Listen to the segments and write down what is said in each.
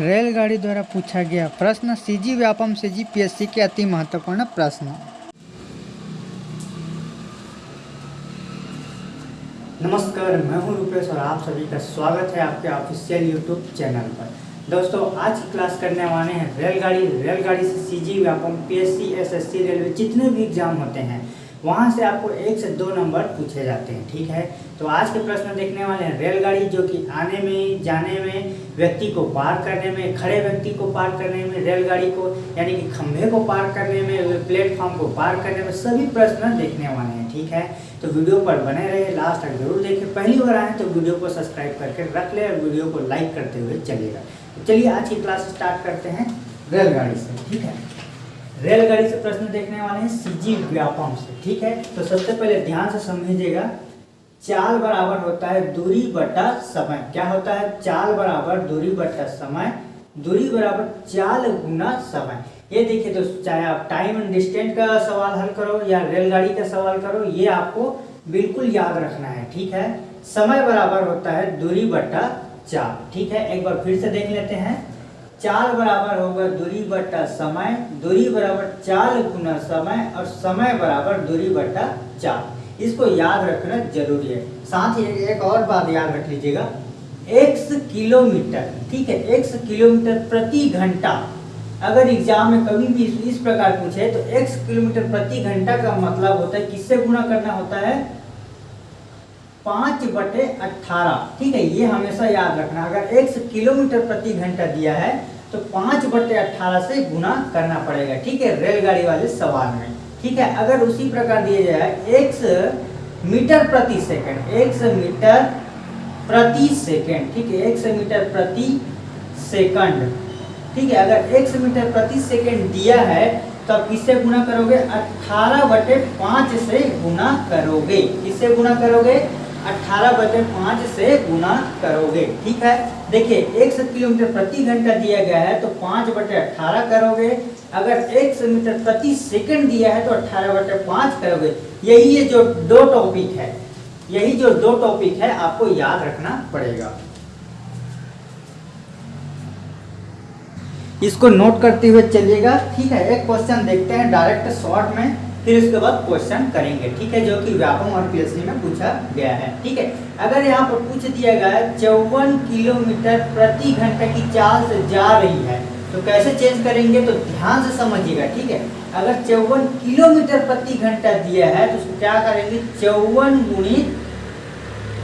रेलगाड़ी द्वारा पूछा गया प्रश्न सीजी व्यापम से जीपीएससी के अति महत्वपूर्ण प्रश्न। नमस्कार, मैं हूँ रूपेश और आप सभी का स्वागत है आपके ऑफिशियल यूट्यूब चैनल पर। दोस्तों, आज की क्लास करने वाले हैं रेलगाड़ी। रेलगाड़ी से CG Vyapam, PSC, SSC, railway जितने भी एग्ज़ाम होते हैं वहाँ से आपको एक से दो नंबर पूछे जाते हैं, ठीक है? तो आज के प्रश्न देखने वाले हैं रेलगाड़ी, जो कि आने में, जाने में, व्यक्ति को पार करने में, खड़े व्यक्ति को पार करने में, रेलगाड़ी को, यानी कि खंभे को पार करने में प्लेटफॉर्म को पार करने में, सभी प्रश्न देखने वाले हैं, ठीक है? तो वीडियो पर बने रहे लास्ट तक ज़रूर देखें। पहली बार आए तो वीडियो को सब्सक्राइब करके रख ले और वीडियो को लाइक करते हुए चलिएगा। तो चलिए आज की क्लास स्टार्ट करते हैं रेलगाड़ी से, ठीक है? रेलगाड़ी से प्रश्न देखने वाले हैं सीजी व्यापम से, ठीक है? तो सबसे पहले ध्यान से समझिएगा, चाल बराबर होता है दूरी बटा समय। क्या होता है? चाल बराबर दूरी बटा समय, दूरी बराबर चाल गुना समय। ये देखिए तो चाहे आप टाइम एंड डिस्टेंस का सवाल हल करो या रेलगाड़ी का सवाल करो, ये आपको बिल्कुल याद रखना है, ठीक है? समय बराबर होता है दूरी बटा चाल, ठीक है? एक बार फिर से देख लेते हैं। चाल बराबर होगा दूरी बट्टा समय, दूरी बराबर चाल गुना समय और समय बराबर दूरी बट्टा चाल। इसको याद रखना ज़रूरी है। साथ ही एक और बात याद रख लीजिएगा। एक्स किलोमीटर, ठीक है एक्स किलोमीटर प्रति घंटा। अगर एग्ज़ाम में कभी भी इस प्रकार पूछे तो एक्स किलोमीटर प्रति घंटा का मतलब होता है किससे गुना करना होता है? पाँच बटे अट्ठारह ठीक है, ये हमेशा याद रखना, अगर एक किलोमीटर प्रति घंटा दिया है तो पाँच बटे अट्ठारह से गुना करना पड़ेगा। ठीक है, रेलगाड़ी वाले सवाल में। ठीक है, अगर उसी प्रकार दिया जाए एक मीटर प्रति सेकंड, एक मीटर प्रति सेकंड, ठीक है, एक मीटर प्रति सेकंड। ठीक है, अगर एक मीटर प्रति सेकंड दिया है तो आप किससे गुना करोगे? अट्ठारह बटे पाँच से गुना करोगे। किससे गुना करोगे? अट्ठारह बटे पाँच से गुना करोगे, ठीक है? देखिए, एक सौ किलोमीटर प्रति घंटा दिया गया है तो पाँच बटे अट्ठारह करोगे। अगर एक सौ मीटर प्रति सेकंड दिया है तो अट्ठारह बटे पाँच करोगे। यही ये जो दो टॉपिक है, यही जो दो टॉपिक है, आपको याद रखना पड़ेगा। इसको नोट करते हुए चलिएगा, ठीक है? एक क्वेश्चन देखते हैं डायरेक्ट शॉर्ट में। फिर उसके बाद क्वेश्चन करेंगे, ठीक है? जो कि व्यापम और पीएससी में पूछा गया है, ठीक है? अगर यहाँ पर पूछ दिया गया है, चौवन किलोमीटर प्रति घंटा की चाल से जा रही है तो कैसे चेंज करेंगे? तो ध्यान से समझिएगा, ठीक है? अगर चौवन किलोमीटर प्रति घंटा दिया है तो उसको क्या करेंगे? चौवन गुणित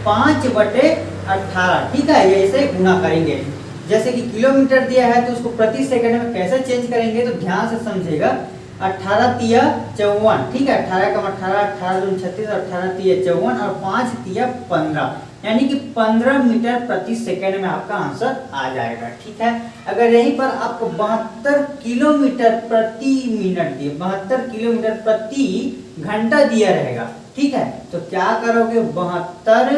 पाँच बटे अट्ठारह ठीक है? ऐसे गुना करेंगे। जैसे कि किलोमीटर दिया है तो उसको प्रति सेकंड में कैसे चेंज करेंगे? तो ध्यान से समझेगा अट्ठारह तिया चौवन, ठीक है? अठारह कम अठारह अठारह दून छत्तीस, अठारह तिया चौवन और पाँच तिया पंद्रह। यानी कि पंद्रह मीटर प्रति सेकंड में आपका आंसर आ जाएगा, ठीक है? अगर यहीं पर आपको बहत्तर किलोमीटर प्रति मिनट दिए, बहत्तर किलोमीटर प्रति घंटा दिया रहेगा, ठीक है? तो क्या करोगे? बहत्तर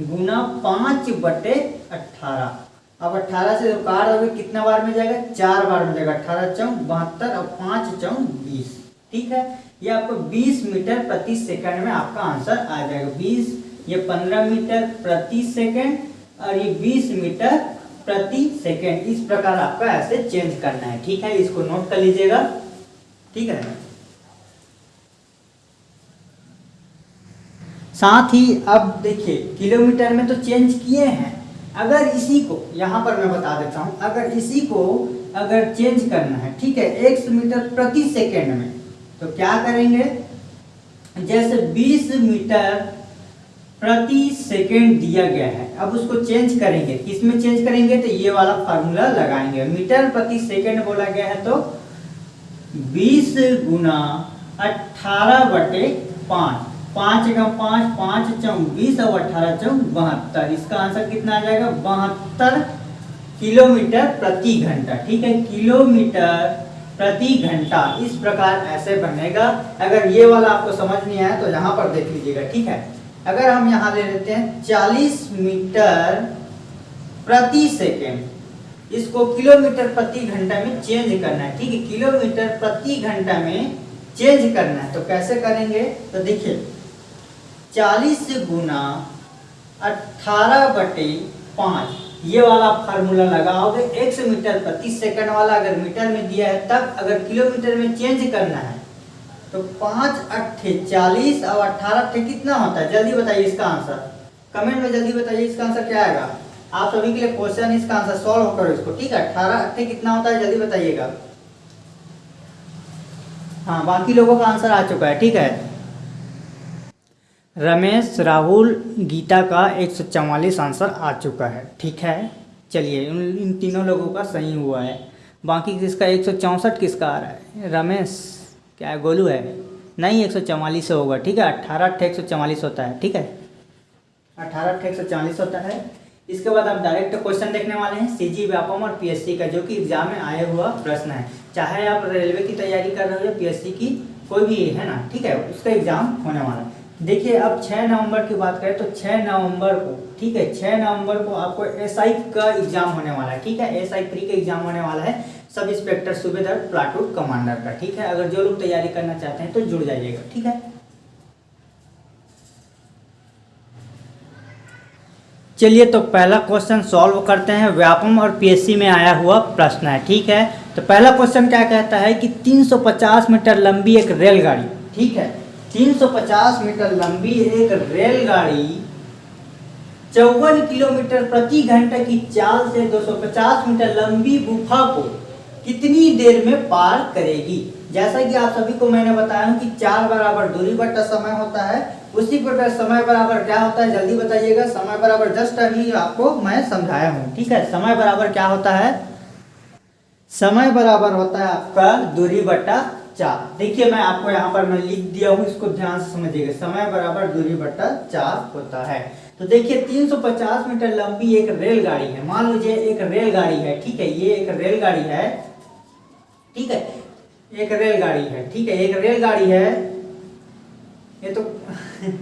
गुना पाँच बटे अट्ठारह अब 18 से काट दोगे कितना बार में जाएगा? चार बार में जाएगा। अठारह चौक बहत्तर और पाँच चौक बीस। ठीक है? ये आपको 20 मीटर प्रति सेकंड में आपका आंसर आ जाएगा। 20 ये 15 मीटर प्रति सेकंड और ये 20 मीटर प्रति सेकंड। इस प्रकार आपका ऐसे चेंज करना है। ठीक है? इसको नोट कर लीजिएगा। ठीक है? साथ ही अब देखिए, किलोमीटर में तो चेंज किए हैं। अगर इसी को, यहाँ पर मैं बता देता हूँ, अगर इसी को अगर चेंज करना है, ठीक है, एक मीटर प्रति सेकेंड में तो क्या करेंगे? जैसे 20 मीटर प्रति सेकेंड दिया गया है, अब उसको चेंज करेंगे। किसमें चेंज करेंगे? तो ये वाला फार्मूला लगाएँगे। मीटर प्रति सेकेंड बोला गया है तो 20 गुना अठारह बटे पाँच पाँच का पाँच पाँच चौक बीस और अठारह चौक बहत्तर। इसका आंसर कितना आ जाएगा? बहत्तर किलोमीटर प्रति घंटा, ठीक है? किलोमीटर प्रति घंटा, इस प्रकार ऐसे बनेगा। अगर ये वाला आपको समझ नहीं आया तो यहाँ पर देख लीजिएगा, ठीक है? अगर हम यहाँ ले लेते हैं, चालीस मीटर प्रति सेकेंड, इसको किलोमीटर प्रति घंटा में चेंज करना है, ठीक है? किलोमीटर प्रति घंटा में चेंज करना है तो कैसे करेंगे? तो देखिए चालीस गुना अठारह बटे पाँच। ये वाला फार्मूला लगाओगे एक्स मीटर प्रति सेकंड वाला अगर मीटर में दिया है, तब अगर किलोमीटर में चेंज करना है तो पाँच अट्ठे चालीस और अट्ठारह अट्ठे कितना होता है? जल्दी बताइए इसका आंसर। कमेंट में जल्दी बताइए इसका आंसर क्या आएगा। आप सभी के लिए क्वेश्चन इसका आंसर सॉल्व करो इसको, ठीक है? अट्ठारह अट्ठे कितना होता है? जल्दी बताइएगा। हाँ बाकी लोगों का आंसर आ चुका है, ठीक है? रमेश, राहुल, गीता का एक सौ चवालीस आंसर आ चुका है। ठीक है? चलिए, उन, इन तीनों लोगों का सही हुआ है। बाकी किसका एक सौ चौंसठ किसका आ रहा है? रमेश। क्या है? गोलू है। नहीं, एक सौ चवालीस होगा। ठीक है? अट्ठारह अट्ठे एक सौ चवालीस होता है। ठीक है? अट्ठारह अट्ठे एक सौ चालीस होता है। इसके बाद आप डायरेक्ट क्वेश्चन देखने वाले हैं। सी जी व्यापम और पीएससी का, जो कि एग्ज़ाम में आया हुआ प्रश्न है। चाहे आप रेलवे की तैयारी कर रहे हो या पीएससी की, कोई भी, है ना? ठीक है? उसका एग्ज़ाम होने वाला है। देखिए, अब 6 नवंबर की बात करें तो 6 नवंबर को, ठीक है 6 नवंबर को आपको एसआई का एग्ज़ाम होने वाला है, ठीक है एसआई प्री का एग्ज़ाम होने वाला है सब इंस्पेक्टर सूबेदार प्लाटून कमांडर का, ठीक है, अगर जो लोग तैयारी करना चाहते हैं तो जुड़ जाइएगा, ठीक है। चलिए तो पहला क्वेश्चन सॉल्व करते हैं, व्यापम और पीएससी में आया हुआ प्रश्न है, ठीक है तो पहला क्वेश्चन क्या कहता है कि 350 मीटर लंबी एक रेलगाड़ी, ठीक है 350 मीटर लंबी एक रेलगाड़ी चौवन किलोमीटर प्रति घंटे की चाल से 250 मीटर लंबी गुफा को कितनी देर में पार करेगी? जैसा कि आप सभी को मैंने बताया कि चार बराबर दूरी बट्टा समय होता है। उसी प्रकार समय बराबर क्या होता है? जल्दी बताइएगा। समय बराबर जस्ट अभी आपको मैं समझाया हूँ। ठीक है? समय बराबर क्या होता है? समय बराबर होता है आपका दूरी बट्टा चार। देखिए, मैं आपको यहाँ पर मैं लिख दिया हूँ, इसको ध्यान से समझिएगा। समय बराबर दूरी बट्टा चार होता है। तो देखिए 350 मीटर लंबी एक रेलगाड़ी है। मान लीजिए, एक रेलगाड़ी है, ठीक है? ये एक रेलगाड़ी है, ठीक है? एक रेलगाड़ी है, ठीक है? एक रेलगाड़ी है, ये तो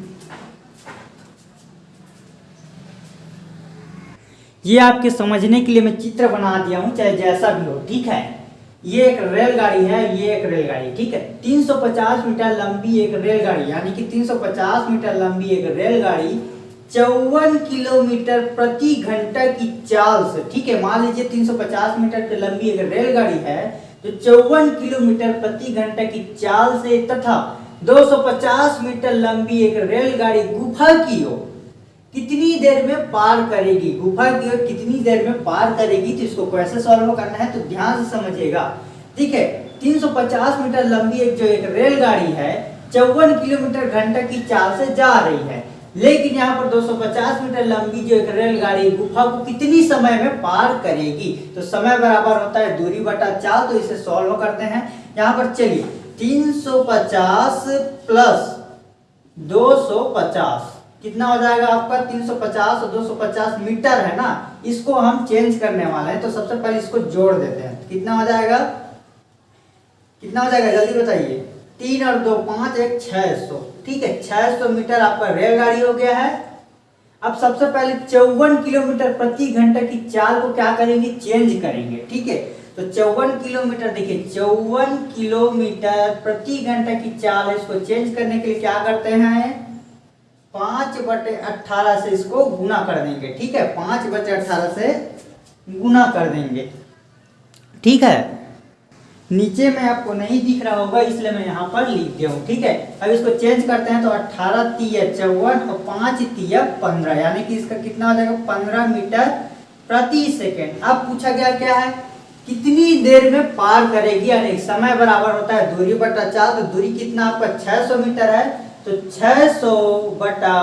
ये आपके समझने के लिए मैं चित्र बना दिया हूँ, चाहे जैसा भी हो, ठीक है? ये एक रेलगाड़ी है, ये एक रेलगाड़ी, ठीक है? 350 मीटर लंबी एक रेलगाड़ी, यानी कि 350 मीटर लंबी एक रेलगाड़ी चौवन किलोमीटर प्रति घंटा की चाल से, ठीक है? मान लीजिए 350 मीटर की लंबी एक रेलगाड़ी है तो चौवन किलोमीटर प्रति घंटा की चाल से तथा 250 मीटर लंबी एक रेलगाड़ी गुफा की ओर कितनी देर में पार करेगी? गुफा की ओर कितनी देर में पार करेगी? तो इसको कैसे सॉल्व करना है? तो ध्यान से समझिएगा। ठीक है? 350 मीटर लंबी एक जो एक रेलगाड़ी है, चौवन किलोमीटर घंटे की चाल से जा रही है। लेकिन यहाँ पर 250 मीटर लंबी जो एक रेलगाड़ी गुफा को कितनी समय में पार करेगी? तो समय बराबर होता है दूरी बटा चाल तो इसे सॉल्व करते हैं। यहाँ पर चलिए। 350 प्लस 250 कितना हो जाएगा आपका? 350 और 250 मीटर है ना? इसको हम चेंज करने वाले हैं तो सबसे पहले इसको जोड़ देते हैं। कितना हो जाएगा? कितना हो जाएगा? जल्दी बताइए। तीन और दो, पाँच, एक, छह सौ। ठीक है, छह सौ मीटर आपका रेलगाड़ी हो गया है। अब सबसे पहले चौवन किलोमीटर प्रति घंटे की चाल को क्या करेंगे? चेंज करेंगे। ठीक है तो चौवन किलोमीटर, देखिए, चौवन किलोमीटर प्रति घंटे की चाल इसको चेंज करने के लिए क्या करते हैं? पाँच बटे अट्ठारह से इसको गुना कर देंगे, ठीक है? पाँच बटे अट्ठारह से गुना कर देंगे। ठीक है? नीचे में आपको नहीं दिख रहा होगा, इसलिए मैं यहाँ पर लिख दिया हूँ, ठीक है? अब इसको चेंज करते हैं तो अट्ठारह तीय चौवन और पाँच तीय पंद्रह, यानी कि इसका कितना हो जाएगा? पंद्रह मीटर प्रति सेकेंड। अब पूछा गया क्या है? कितनी देर में पार करेगी? यानी समय बराबर होता है, दूरी बटा चार तो दूरी कितना? आपका 600 मीटर है। तो 600 बटा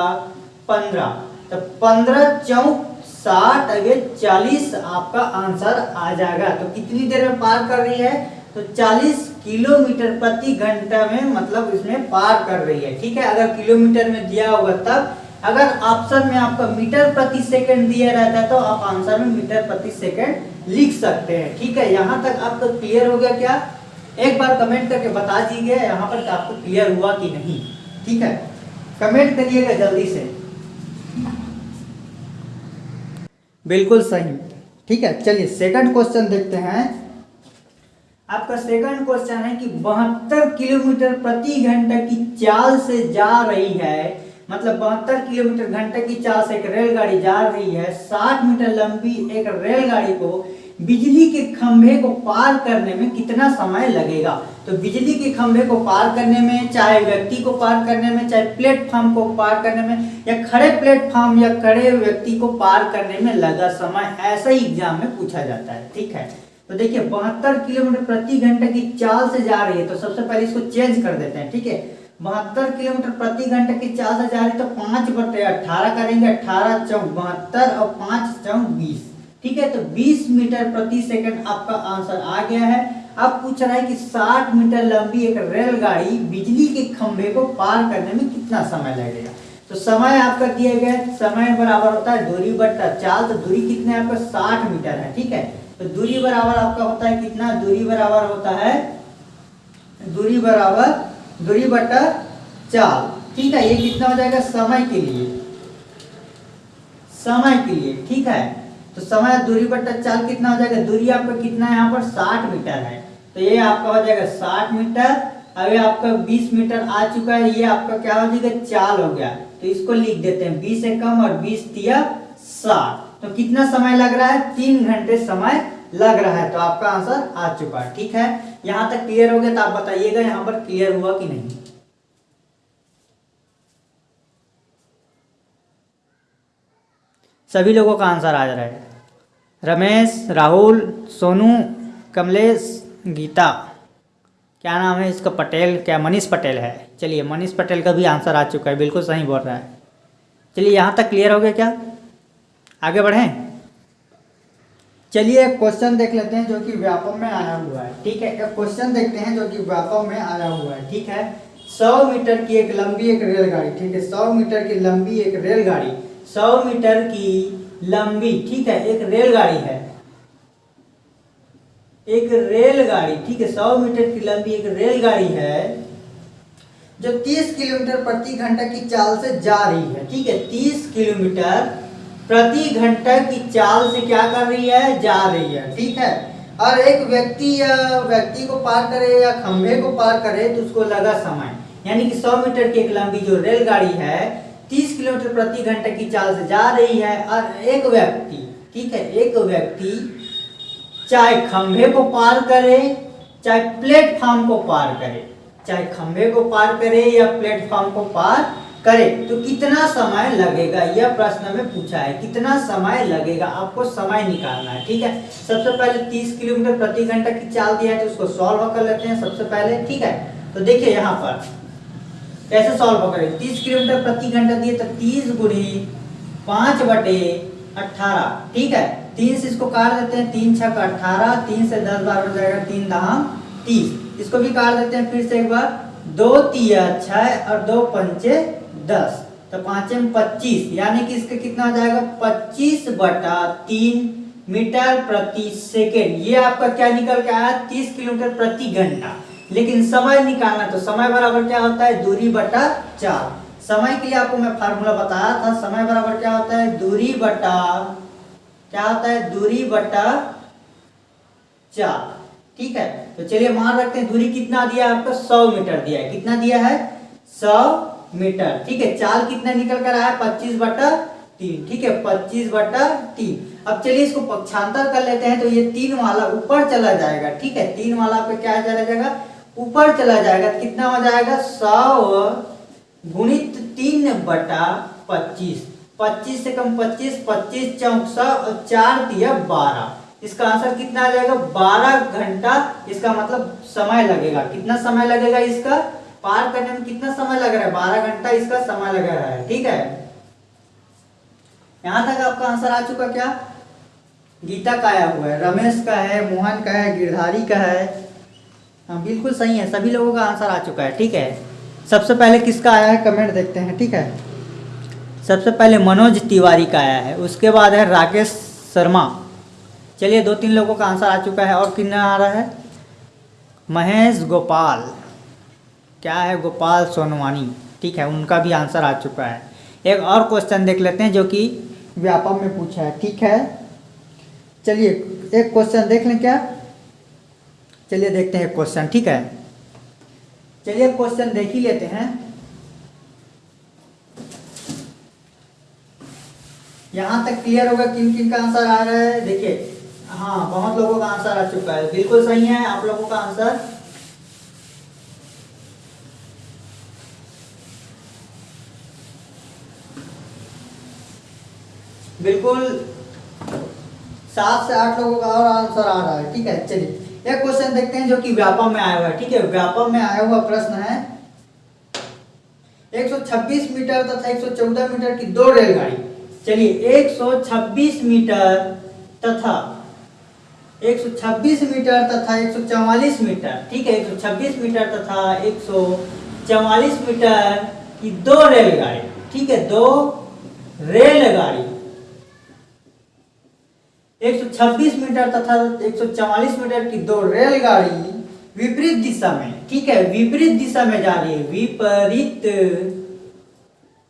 पंद्रह। तो पंद्रह चौक साठ अगे चालीस आपका आंसर आ जाएगा। तो कितनी देर में पार कर रही है? तो 40 किलोमीटर प्रति घंटा में मतलब इसमें पार कर रही है। ठीक है? अगर किलोमीटर में दिया होगा तब। अगर ऑप्शन में आपका मीटर प्रति सेकंड दिया रहता है तो आप आंसर में मीटर प्रति सेकंड लिख सकते हैं। ठीक है? यहाँ तक आपको क्लियर हो गया क्या? एक बार कमेंट करके बता दीजिए, यहाँ पर आपको क्लियर हुआ कि नहीं। ठीक है? कमेंट करिएगा जल्दी से। बिल्कुल सही। ठीक है, चलिए सेकंड क्वेश्चन देखते हैं। आपका सेकंड क्वेश्चन है कि बहत्तर किलोमीटर प्रति घंटा की चाल से जा रही है मतलब बहत्तर किलोमीटर घंटे की चाल से एक रेलगाड़ी जा रही है, साठ मीटर लंबी एक रेलगाड़ी को बिजली के खंभे को पार करने में कितना समय लगेगा? तो बिजली के खंभे को पार करने में, चाहे व्यक्ति को पार करने में, चाहे प्लेटफॉर्म को पार करने में, या खड़े प्लेटफॉर्म या खड़े व्यक्ति को पार करने में लगा समय, ऐसा ही एग्ज़ाम में पूछा जाता है, ठीक है? तो देखिए, बहत्तर किलोमीटर प्रति घंटे की चाल से जा रही है तो सबसे पहले इसको चेंज कर देते हैं, ठीक है? बहत्तर किलोमीटर प्रति घंटे की चाल से जा रही है तो पाँच बटे अठारह करेंगे, अठारह चौक बहत्तर और पाँच चौक बीस। ठीक है तो 20 मीटर प्रति सेकंड आपका आंसर आ गया है। अब पूछ रहा है कि 60 मीटर लंबी एक रेलगाड़ी बिजली के खंभे को पार करने में कितना समय लगेगा? तो समय आपका दिया गया समय बराबर होता है दूरी बट्टा चाल तो दूरी कितने आपका? 60 मीटर है, ठीक है? तो दूरी बराबर आपका होता है कितना? दूरी बराबर होता है, दूरी बराबर, दूरी बट्टा चाल, ठीक है? ये कितना हो जाएगा? समय के लिए, समय के लिए, ठीक है? तो समय दूरी बट्टा चाल कितना हो जाएगा? दूरी आपका कितना है यहाँ पर? साठ मीटर है। तो ये आपका हो जाएगा साठ मीटर। अभी आपका बीस मीटर आ चुका है। ये आपका क्या हो जाएगा? चाल हो गया। तो इसको लिख देते हैं। बीस से कम और बीस दिया साठ। तो कितना समय लग रहा है? तीन घंटे समय लग रहा है। तो आपका आंसर आ चुका है। ठीक है? यहाँ तक क्लियर हो गया तो आप बताइएगा यहाँ पर क्लियर हुआ कि नहीं। सभी लोगों का आंसर आ जा रहा है। रमेश, राहुल, सोनू, कमलेश, गीता। क्या नाम है इसका पटेल? क्या मनीष पटेल है? चलिए, मनीष पटेल का भी आंसर आ चुका है, बिल्कुल सही बोल रहा है। चलिए, यहाँ तक क्लियर हो गया क्या? आगे बढ़ें। चलिए, एक क्वेश्चन देख लेते हैं जो कि व्यापक में आया हुआ है। ठीक है, एक क्वेश्चन देखते हैं जो कि व्यापक में आया हुआ है। ठीक है? सौ मीटर की एक लंबी एक रेलगाड़ी, ठीक है? सौ मीटर की लंबी एक रेलगाड़ी। सौ मीटर की लंबी, ठीक है, एक रेलगाड़ी है। एक रेलगाड़ी, ठीक है, सौ मीटर की लंबी एक रेलगाड़ी है, जो 30 किलोमीटर प्रति घंटा की चाल से जा रही है, ठीक है 30 किलोमीटर प्रति घंटा की चाल से क्या कर रही है, जा रही है, ठीक है। और एक व्यक्ति या व्यक्ति को पार करे या खंभे को पार करे तो उसको लगा समय। यानी कि 100 मीटर की एक लंबी जो रेलगाड़ी है तीस किलोमीटर प्रति घंटे की चाल से जा रही है और एक व्यक्ति, ठीक है, एक व्यक्ति चाहे खंभे को पार करे, चाहे प्लेटफॉर्म को पार करे, चाहे खंभे को पार करे या प्लेटफॉर्म को पार करे तो कितना समय लगेगा? यह प्रश्न में पूछा है, कितना समय लगेगा? आपको समय निकालना है, ठीक है? सबसे पहले 30 किलोमीटर प्रति घंटा की चाल दिया है तो उसको सॉल्व कर लेते हैं सबसे पहले, ठीक है? तो देखिए यहाँ पर। कैसे सॉल्व करें तीस किलोमीटर प्रति घंटा दिए तो तीस गुड़ी पाँच बटे अट्ठारह, ठीक है? तीन से इसको काट देते हैं, तीन छक अट्ठारह, तीन से दस बार हो जाएगा तीन दहाम तीस। इसको भी काट देते हैं फिर से एक बार, दो तिया छह और दो पंचे दस। तो पांचे में पच्चीस, यानी कि इसका कितना हो जाएगा? पच्चीस बटा तीन मीटर प्रति सेकेंड। ये आपका क्या निकल के आया? तीस किलोमीटर प्रति घंटा। लेकिन समय निकालना तो समय बराबर क्या होता है? दूरी बटा चार। समय के लिए आपको मैं फार्मूला बताया था, समय बराबर क्या होता है? दूरी बटा, क्या होता है? दूरी बटा चार। ठीक है? तो चलिए मान रखते हैं, दूरी कितना दिया है आपको? सौ मीटर दिया है। कितना दिया है? सौ मीटर। ठीक है? चाल कितना निकल कर आया? पच्चीस बटा तीन। ठीक है? पच्चीस बटा तीन। अब चलिए इसको पक्षांतर कर लेते हैं तो ये तीन वाला ऊपर चला जाएगा। ठीक है? तीन वाला पे क्या चला जाएगा? ऊपर चला जाएगा तो कितना हो जाएगा? सौ गुणित तीन बटा पच्चीस। पच्चीस से कम पच्चीस पच्चीस चौक सौ, और चार दिया बारह। इसका आंसर कितना आ जाएगा? बारह घंटा। इसका मतलब समय लगेगा। कितना समय लगेगा इसका? पार करने में कितना समय लग रहा है? बारह घंटा इसका समय लग रहा है। ठीक है? यहाँ तक आपका आंसर आ चुका क्या? गीता का आया हुआ है, रमेश का है, मोहन का है, गिरधारी का है। हाँ बिल्कुल सही है, सभी लोगों का आंसर आ चुका है, ठीक है? सबसे पहले किसका आया है? कमेंट देखते हैं, ठीक है? सबसे पहले मनोज तिवारी का आया है, उसके बाद है राकेश शर्मा। चलिए दो तीन लोगों का आंसर आ चुका है, और कितना आ रहा है? महेश गोपाल। क्या है गोपाल सोनवानी? ठीक है, उनका भी आंसर आ चुका है। एक और क्वेश्चन देख लेते हैं, जो कि व्यापक में पूछा है, ठीक है? चलिए, एक क्वेश्चन देख लें क्या? चलिए देखते हैं क्वेश्चन, ठीक है? चलिए क्वेश्चन देख ही लेते हैं। यहाँ तक क्लियर होगा किन किन का आंसर आ रहा है? देखिए हाँ बहुत लोगों का आंसर आ चुका है। बिल्कुल सही है आप लोगों का आंसर। बिल्कुल सात से आठ लोगों का और आंसर आ रहा है, ठीक है? चलिए। एक क्वेश्चन देखते हैं जो कि व्यापम में आया हुआ है। ठीक है, व्यापम में आया हुआ प्रश्न है 126 मीटर तथा 114 मीटर की दो रेलगाड़ी। चलिए 126 मीटर तथा 126 मीटर तथा 144 मीटर। ठीक है 126 मीटर तथा 144 मीटर की दो रेलगाड़ी। ठीक है, दो रेलगाड़ी। 126 मीटर तथा 144 मीटर की दो रेलगाड़ी विपरीत दिशा में, ठीक है, विपरीत दिशा में जा रही है, विपरीत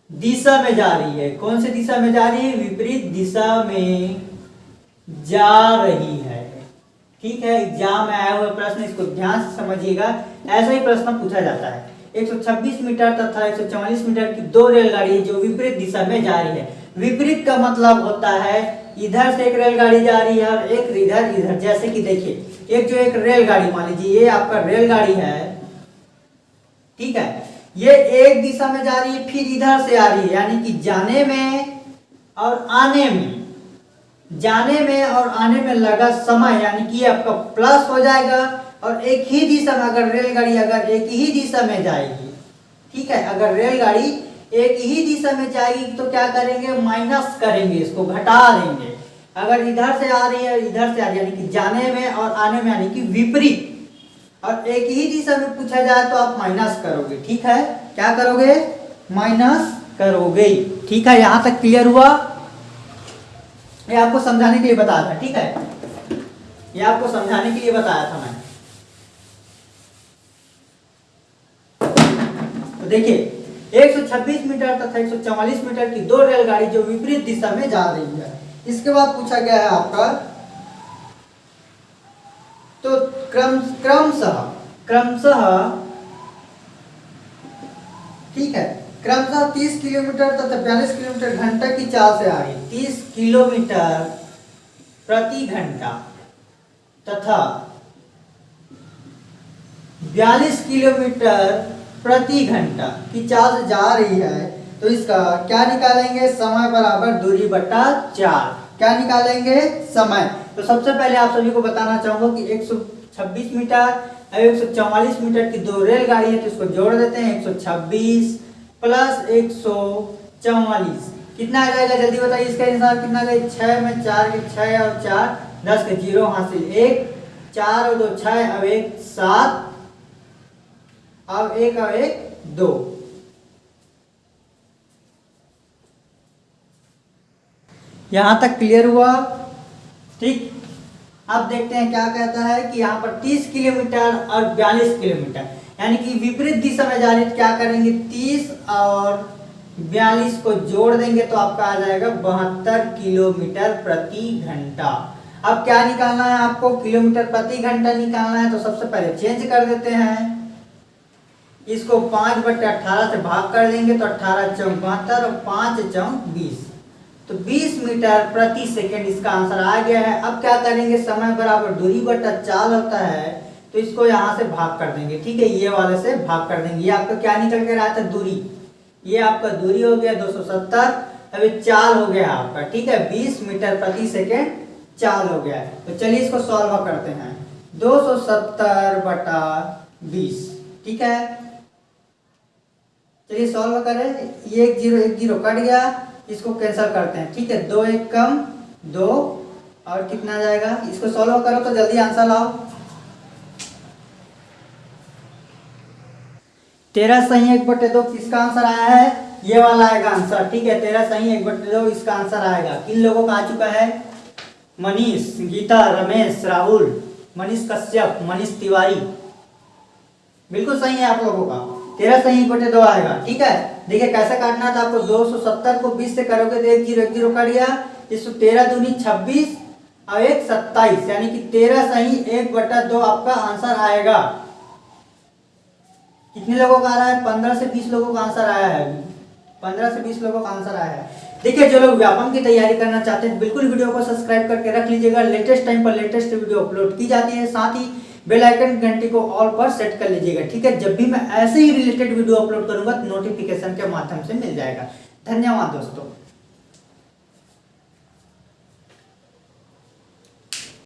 दिशा में जा रही है। कौन से दिशा में जा रही है? विपरीत दिशा में जा रही है। ठीक है एग्ज़ाम में आया हुआ प्रश्न, इसको ध्यान से समझिएगा। ऐसा ही प्रश्न पूछा जाता है। 126 मीटर तथा 144 मीटर की दो रेलगाड़ी जो विपरीत दिशा में जा रही है। विपरीत का मतलब होता है इधर से एक रेलगाड़ी जा रही है, और एक इधर इधर जैसे कि देखिए, एक जो एक रेलगाड़ी, मान लीजिए, ये आपका रेलगाड़ी है, ठीक है, ये एक दिशा में जा रही है, फिर इधर से आ रही है, यानी कि जाने में और आने में। जाने में और आने में लगा समय, यानी कि आपका प्लस हो जाएगा, और एक ही दिशा में अगर रेलगाड़ी अगर एक ही दिशा में जाएगी, ठीक है, अगर रेलगाड़ी एक ही दिशा में जाएगी तो क्या करेंगे? माइनस करेंगे, इसको घटा देंगे। अगर इधर से आ रही है, इधर से आ रही है, यानी कि जाने में और आने में, यानी कि विपरीत। और एक ही दिशा में पूछा जाए तो आप माइनस करोगे। ठीक है? क्या करोगे? माइनस करोगे। ठीक है? यहाँ तक क्लियर हुआ? ये आपको समझाने के लिए बताया था, ठीक है? ये आपको समझाने के लिए बताया था मैं तो देखिए 126 मीटर तथा 144 मीटर की दो रेलगाड़ी जो विपरीत दिशा में जा रही है। इसके बाद पूछा गया है आपका तो क्रम, क्रमशः क्रमशः, ठीक है, क्रमशः 30 किलोमीटर तथा 42 किलोमीटर घंटा की चाल से आ रही 30 किलोमीटर प्रति घंटा तथा 42 किलोमीटर प्रति घंटा की से जा रही है तो इसका क्या निकालेंगे? समय बराबर दूरी बटा चार। क्या निकालेंगे? समय। तो सबसे पहले आप सभी को बताना चाहूँगा कि 126 मीटर और 144 मीटर की दो रेलगाड़ी है तो इसको जोड़ देते हैं 126 प्लस 144 कितना आ जाएगा? जल्दी बताइए इसका हिसाब कितना आ जाएगा? छः में चार के छः और चार, दस के ज़ीरो, हासिल एक, चार और दो छः अब एक सात। अब एक और एक, दो। यहाँ तक क्लियर हुआ? ठीक। अब देखते हैं क्या कहता है कि यहाँ पर 30 किलोमीटर और 42 किलोमीटर। यानी कि विपरीत दिशा में जा रही तो क्या करेंगे? 30 और 42 को जोड़ देंगे तो आपका आ जाएगा बहत्तर किलोमीटर प्रति घंटा। अब क्या निकालना है आपको? किलोमीटर प्रति घंटा निकालना है तो सबसे पहले चेंज कर देते हैं। इसको पाँच बटे अट्ठारह से भाग कर देंगे तो अट्ठारह चौक बहत्तर और पाँच चौक बीस। तो 20 मीटर प्रति सेकंड इसका आंसर आ गया है। अब क्या करेंगे? समय बराबर दूरी बटा चाल होता है तो इसको यहाँ से भाग कर देंगे। ठीक है, ये वाले से भाग कर देंगे। ये आपका क्या निकल कर आया था? दूरी। ये आपका दूरी हो गया 270 अभी चाल हो गया आपका। ठीक है 20 मीटर प्रति सेकेंड चाल हो गया तो चलिए इसको सॉल्व करते हैं। 270 बटा 20 ठीक है चलिए सॉल्व करें ये एक ज़ीरो एक ज़ीरो कट गया। इसको कैंसिल करते हैं। ठीक है? दो एक कम, दो, और कितना जाएगा? इसको सॉल्व करो तो जल्दी आंसर लाओ। तेरह सही एक बटे दो, किसका आंसर आया है? ये वाला आएगा आंसर ठीक है? तेरह सही एक बटे दो, इसका आंसर आएगा। किन लोगों का आ चुका है? मनीष, गीता, रमेश, राहुल, मनीष कश्यप, मनीष तिवारी। बिल्कुल सही है आप लोगों का। तेरह सही बटे दो आएगा, ठीक है? देखिए कैसे काटना था आपको 270 को 20 से करोगे तो एक ज़ीरो एक ज़ीरो कट गया इसको तेरह दूनी छब्बीस और एक सत्ताईस, यानी कि तेरह सही एक बटा दो आपका आंसर आएगा। कितने लोगों का आ रहा है? पंद्रह से बीस लोगों का आंसर आया है। पंद्रह से बीस लोगों का आंसर आया है। देखिए, जो लोग व्यापम की तैयारी करना चाहते हैं, बिल्कुल वीडियो को सब्सक्राइब करके रख लीजिएगा। लेटेस्ट टाइम पर लेटेस्ट वीडियो अपलोड की जाती है। साथ ही बेल आइकन घंटी को ऑल पर सेट कर लीजिएगा, ठीक है? जब भी मैं ऐसे ही रिलेटेड वीडियो अपलोड करूँगा तो नोटिफिकेशन के माध्यम से मिल जाएगा। धन्यवाद दोस्तों।